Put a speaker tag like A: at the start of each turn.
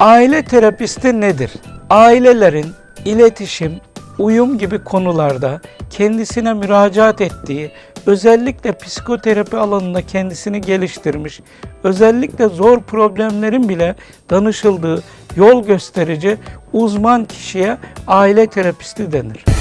A: Aile terapisti nedir? Ailelerin iletişim, uyum gibi konularda kendisine müracaat ettiği, özellikle psikoterapi alanında kendisini geliştirmiş, özellikle zor problemlerin bile danışıldığı yol gösterici uzman kişiye aile terapisti denir.